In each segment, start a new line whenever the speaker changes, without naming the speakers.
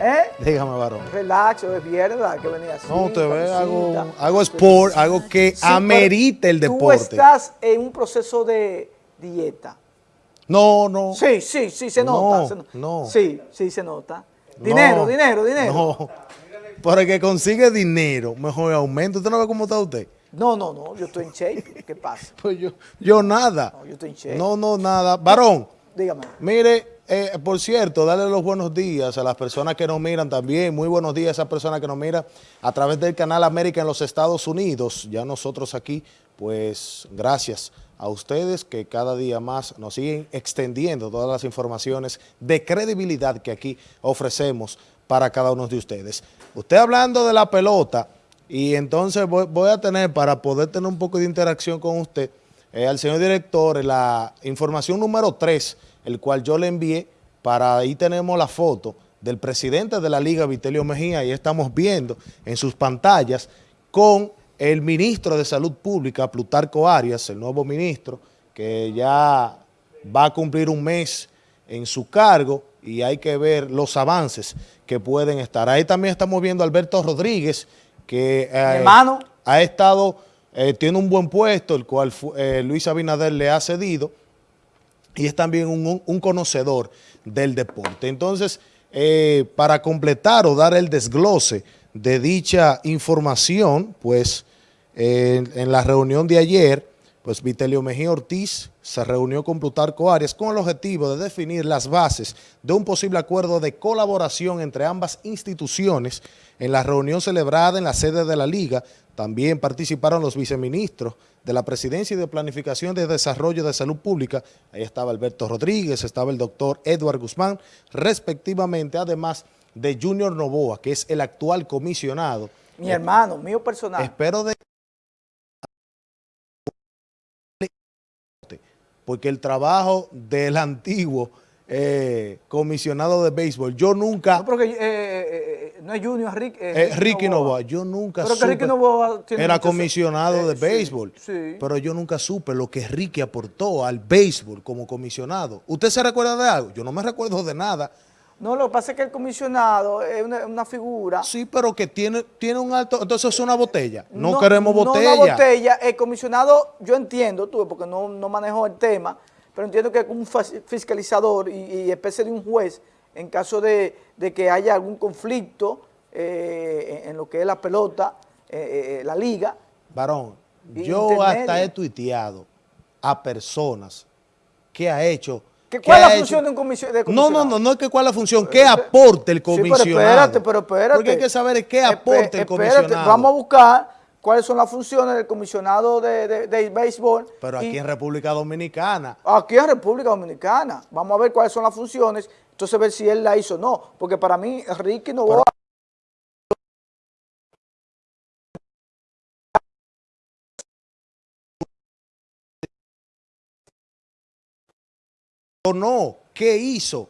¿Eh?
Dígame, varón.
Relax, es hay que venir así.
No, te ve, hago, hago sport, algo que
Sí,
amerite el deporte.
Tú estás en un proceso de dieta.
No, no.
Sí, sí, sí, se
No,
nota. se no-
no.
Sí, sí, se nota. Dinero,
No,
dinero, dinero.
No. Para el que consigue dinero, mejor aumento. ¿Usted no ve cómo está usted?
No, no, no, yo estoy en shape. ¿Qué pasa?
Pues yo, yo nada.
No, yo estoy en shape.
No, no, nada. Varón,
Dígame.
mire, eh, por cierto, darle los buenos días a las personas que nos miran también. Muy buenos días a esas personas que nos miran a través del canal América en los Estados Unidos. Ya nosotros aquí, pues gracias a ustedes que cada día más nos siguen extendiendo todas las informaciones de credibilidad que aquí ofrecemos para cada uno de ustedes. Usted hablando de la pelota, y entonces voy, a tener, para poder tener un poco de interacción con usted, eh, al señor director, la información número 3, el cual yo le envié, para ahí tenemos la foto del presidente de la Liga, Vitelio Mejía, y estamos viendo en sus pantallas con el ministro de Salud Pública, Plutarco Arias, el nuevo ministro, que ya va a cumplir un mes en su cargo y hay que ver los avances que pueden estar. Ahí también estamos viendo a Alberto Rodríguez, que eh, ha estado, eh, tiene un buen puesto, el cual eh, Luis Abinader le ha cedido, y es también un, conocedor del deporte. Entonces, eh, para completar o dar el desglose de dicha información, pues eh, en la reunión de ayer, pues Vitelio Mejía Ortiz se reunió con Plutarco Arias con el objetivo de definir las bases de un posible acuerdo de colaboración entre ambas instituciones. En la reunión celebrada en la sede de la Liga, también participaron los viceministros de la Presidencia y de Planificación de Desarrollo de Salud Pública. Ahí estaba Alberto Rodríguez, estaba el doctor Edward Guzmán, respectivamente, además de Junior Novoa, que es el actual comisionado.
Mi hermano, mío personal.
Espero de... Porque el trabajo del antiguo eh, comisionado de béisbol, yo nunca...
No, pero que, eh, eh, eh, no es Junior, Rick, eh,
Eh, Ricky Novoa, yo nunca
Pero que
supe,
Ricky Novoa tiene
era comisionado de
sí,
béisbol,
sí.
pero yo nunca supe lo que Ricky aportó al béisbol como comisionado. ¿Usted se recuerda de algo? Yo no me recuerdo de nada.
No, lo que pasa es que el comisionado es una, una figura.
Sí, pero que tiene, tiene un alto... Entonces es una botella. No, queremos botella.
No una botella. El comisionado, yo entiendo, tú, porque no, no manejo el tema, pero entiendo que es un fiscalizador y, y especie de un juez en caso de, de que haya algún conflicto eh, en, en lo que es la pelota, eh, eh, la liga.
Varón, yo hasta he tuiteado a personas que ha hecho...
¿Qué,
que
¿Cuál es la función de un comisi- de
No,
comisionado?
no, no, no es que cuál es la función, qué aporte el
Sí, pero
comisionado.
espérate, pero espérate.
Porque hay que saber qué aporte el
espérate,
comisionado.
Vamos a buscar cuáles son las funciones del comisionado de, de- de béisbol.
Pero aquí
y-
en República Dominicana,
Aquí en República Dominicana. Vamos a ver cuáles son las funciones, entonces ver si él la hizo o no. Porque para mí, Ricky no
o no, ¿qué hizo?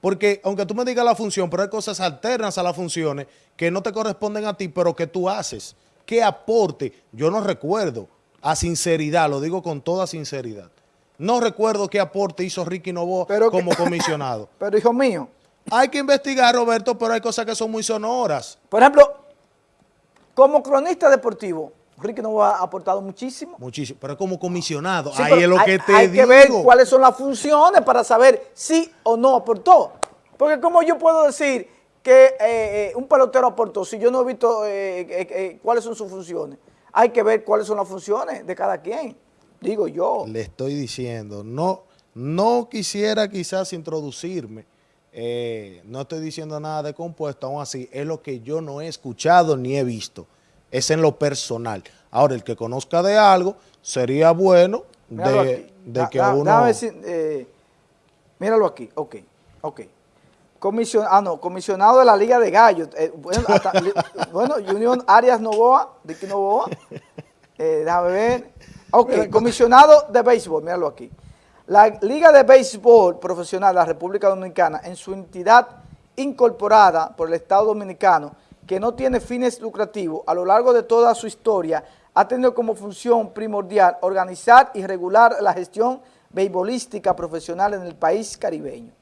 Porque aunque tú me digas la función, pero hay cosas alternas a las funciones que no te corresponden a ti, pero que tú haces. ¿Qué aporte? Yo no recuerdo, a sinceridad, lo digo con toda sinceridad. No recuerdo qué aporte hizo Ricky Novoa
Pero que-
como comisionado.
Pero hijo mío,
Hay que investigar, Roberto, pero hay cosas que son muy sonoras.
por ejemplo, como cronista deportivo, Ricky no ha aportado muchísimo.
Muchísimo. Pero como comisionado,
Sí,
ahí es lo
hay,
que te
hay
digo.
que ver cuáles son las funciones para saber si o no aportó. Porque como yo puedo decir que eh, eh, un pelotero aportó si yo no he visto eh, cuáles son sus funciones? Hay que ver cuáles son las funciones de cada quien, digo yo.
Le estoy diciendo, no, no quisiera quizás introducirme, no estoy diciendo nada de compuesto, aún así, es lo que yo no he escuchado ni he visto, es en lo personal. Ahora, el que conozca de algo, sería bueno de, de
Da-
que
da-
uno...
decir, eh, míralo aquí, ok, ok. Comision, ah, no, comisionado de la Liga de Gallos. eh, bueno, hasta- bueno, Junior Arias Novoa, Ricky Novoa. Eh, déjame ver. Ok, comisionado de béisbol, míralo aquí. La Liga de Béisbol Profesional de la República Dominicana, en su entidad incorporada por el Estado Dominicano, que no tiene fines lucrativos, a lo largo de toda su historia, ha tenido como función primordial organizar y regular la gestión beisbolística profesional en el país caribeño.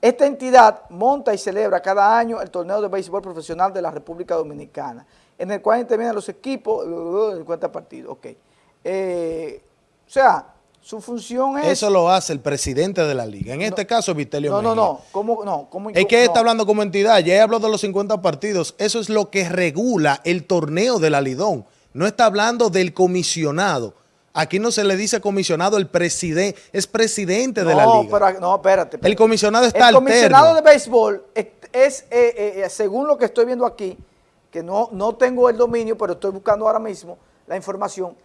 Esta entidad monta y celebra cada año el torneo de béisbol profesional de la República Dominicana, en el cual intervienen los equipos, en cuenta partidos, ok. Eh, o sea, su función es...
Eso lo hace el presidente de la liga. En este caso, Vitelio
No,
Mejía.
no, no. ¿Cómo, no? ¿Cómo,
Es que
no.
está hablando como entidad. Ya habló de los 50 partidos. Eso es lo que regula el torneo de la Lidón. No está hablando del comisionado. Aquí no se le dice comisionado, el presidente, es presidente de la
No,
liga.
pero, no, espérate.
el comisionado está
El comisionado de béisbol es, es, eh, eh, según lo que estoy viendo aquí, que no, no tengo el dominio, pero estoy buscando ahora mismo la información,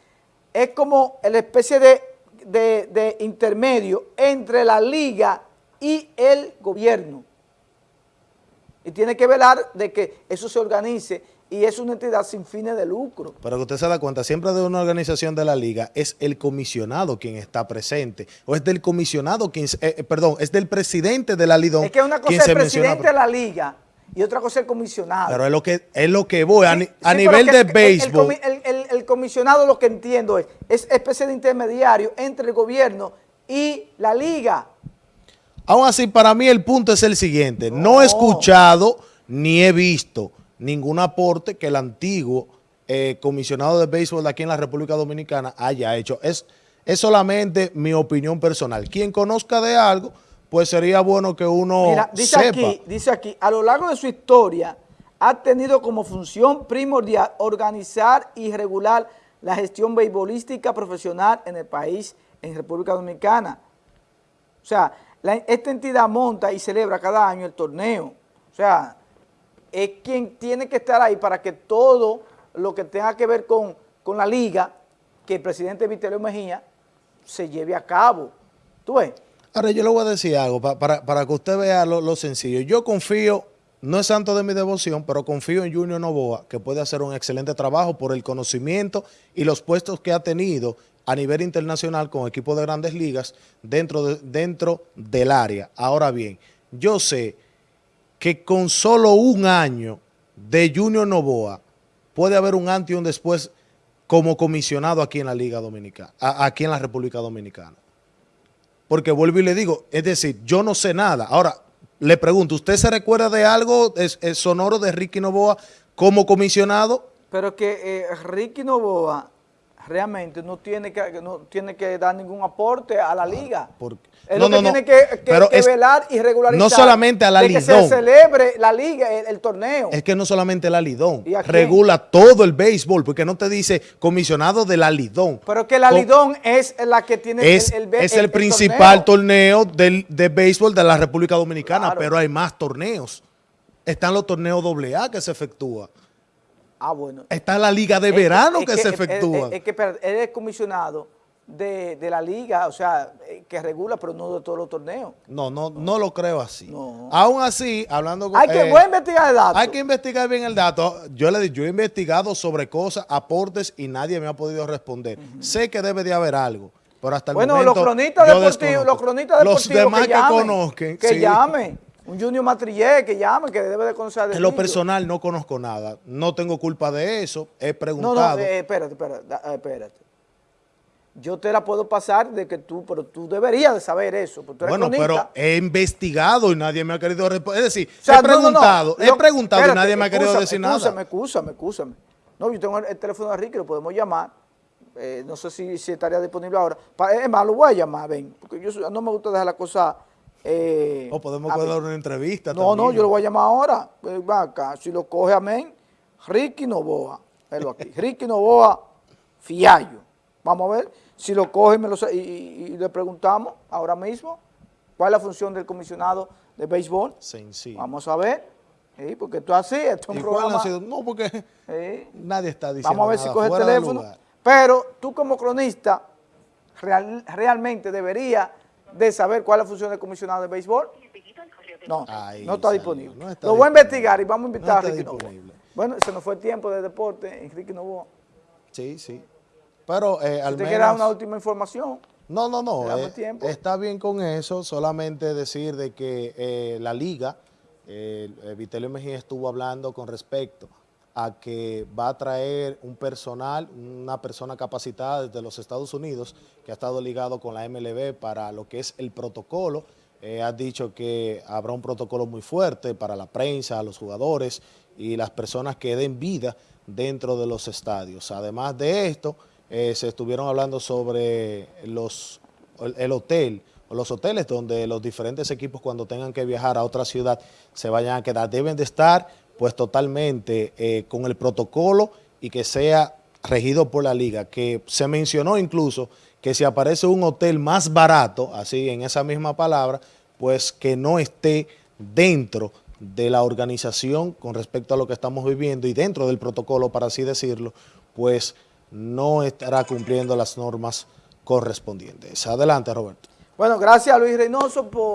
es como la especie de, de- de intermedio entre la liga y el gobierno. Y tiene que velar de que eso se organice y es una entidad sin fines de lucro.
Pero que usted se da cuenta, siempre de una organización de la liga es el comisionado quien está presente. O es del comisionado quien, eh, eh, perdón, es del presidente de la Lidón
Es que una cosa es el
menciona.
presidente de la liga y otra cosa el comisionado.
Pero es lo que, es lo que voy, a, ni-
Sí,
a
sí,
nivel de béisbol.
El, comi- el- el- el comisionado lo que entiendo es, es especie de intermediario entre el gobierno y la liga.
Aún así, para mí el punto es el siguiente. No,
No.
he escuchado ni he visto ningún aporte que el antiguo eh, comisionado de béisbol de aquí en la República Dominicana haya hecho. Es, es solamente mi opinión personal. Quien conozca de algo, pues sería bueno que uno
Mira, dice
sepa.
aquí, dice aquí, a lo largo de su historia ha tenido como función primordial organizar y regular la gestión beisbolística profesional en el país, en República Dominicana. O sea, la- esta entidad monta y celebra cada año el torneo. O sea, es quien tiene que estar ahí para que todo lo que tenga que ver con, con la liga, que el presidente Vitelio Mejía se lleve a cabo. ¿Tú ves?
Ahora yo le voy a decir algo pa- para, para que usted vea lo, lo sencillo. Yo confío, no es santo de mi devoción, pero confío en Junior Novoa, que puede hacer un excelente trabajo por el conocimiento y los puestos que ha tenido a nivel internacional con equipos de grandes ligas dentro, de- dentro del área. Ahora bien, yo sé que con solo un año de Junior Novoa puede haber un antes y un después como comisionado aquí en la Liga Dominicana, aquí en la República Dominicana. Porque vuelvo y le digo, es decir, yo no sé nada. Ahora, le pregunto, ¿usted se recuerda de algo es- sonoro de Ricky Novoa como comisionado?
Pero que eh, Ricky Novoa realmente no tiene que no tiene que dar ningún aporte a la liga.
porque-
Él
no,
lo que
no, no,
tiene que, que-
pero
que
es-
velar y regularizar.
no solamente a la
de que se
Lidón.
celebre la liga, el, el torneo.
Es que no solamente la Lidón, regula todo el béisbol, porque no te dice comisionado de la Lidón.
pero que la
Con-
Lidón es la que tiene
es,
el, el,
es el, principal torneo, del, de béisbol de la República Dominicana,
Claro.
pero hay más torneos. Están los torneos AA que se efectúan.
Ah, bueno.
Está la Liga de
que-
Verano
es
que, se
es-
efectúa.
Es, es que él es comisionado de, de la liga, o sea, eh, que regula, pero no de todos los torneos.
No, no, no lo creo así.
No.
Aún así, hablando con...
Hay que,
eh,
voy a investigar el dato.
Hay que investigar bien el dato. Yo le yo he investigado sobre cosas, aportes y nadie me ha podido responder. Sé que debe de haber algo, pero hasta el
Bueno,
momento
los cronistas deportivos, los cronistas deportivos
Los demás
que
que,
llamen,
conozcan,
que
sí.
llame, un Junior Matrillé, que llame, que debe de conocer de
En lo personal no conozco nada. No tengo culpa de eso. He
No,
preguntado.
no, eh, espérate, espérate, eh, espérate. Yo te la puedo pasar de que tú, pero tú deberías de saber eso, porque tú eres
bueno, pero he investigado y nadie me ha querido responder. Es decir,
O sea,
he
no, no, no.
preguntado, he preguntado
espérate,
y nadie me ha querido decir nada.
Excúsame, excúsame. No, yo tengo el, el teléfono de Ricky, lo podemos llamar. Eh, no sé si, si estaría disponible ahora. Es más, lo voy a llamar, ven, porque yo no me gusta dejar la cosa... Eh,
O podemos dar una entrevista
No, no, yo lo voy a llamar ahora. Eh, va acá, si lo coge amén, Ricky Novoa. Velo aquí. Ricky Novoa Fiallo. Vamos a ver si lo coge y, me lo sa- y- y- y le preguntamos ahora mismo cuál es la función del comisionado de béisbol.
Sencillo.
Vamos a ver. Sí, porque esto es así, esto es
¿Y
un programa.
sido? No, porque
Sí.
nadie está diciendo
Vamos a ver si
nada
coge el teléfono. Pero tú como cronista real- realmente deberías de saber cuál es la función del comisionado de béisbol. No,
Ahí
no está disponible.
no está
Lo voy a investigar y vamos a invitar
No
a Novoa.
disponible.
Bueno, se nos fue el tiempo de deporte, Enrique Novoa.
Sí, sí. Pero eh, al menos...
dar una última información,
No, no, no. Eh, está bien con eso. Solamente decir de que eh, la liga, eh, eh, Vitelio Mejía estuvo hablando con respecto a que va a traer un personal, una persona capacitada desde los Estados Unidos que ha estado ligado con la MLB para lo que es el protocolo eh, ha dicho que habrá un protocolo muy fuerte para la prensa, los jugadores y las personas que den vida dentro de los estadios. Además de esto, eh, se estuvieron hablando sobre los, el, el hotel, los hoteles donde los diferentes equipos cuando tengan que viajar a otra ciudad se vayan a quedar. Deben de estar pues totalmente eh, con el protocolo y que sea regido por la liga, que se mencionó incluso que si aparece un hotel más barato, así en esa misma palabra, pues que no esté dentro de la organización con respecto a lo que estamos viviendo y dentro del protocolo, para así decirlo, pues no estará cumpliendo las normas correspondientes. Adelante, Roberto.
Bueno, gracias Luis Reynoso por...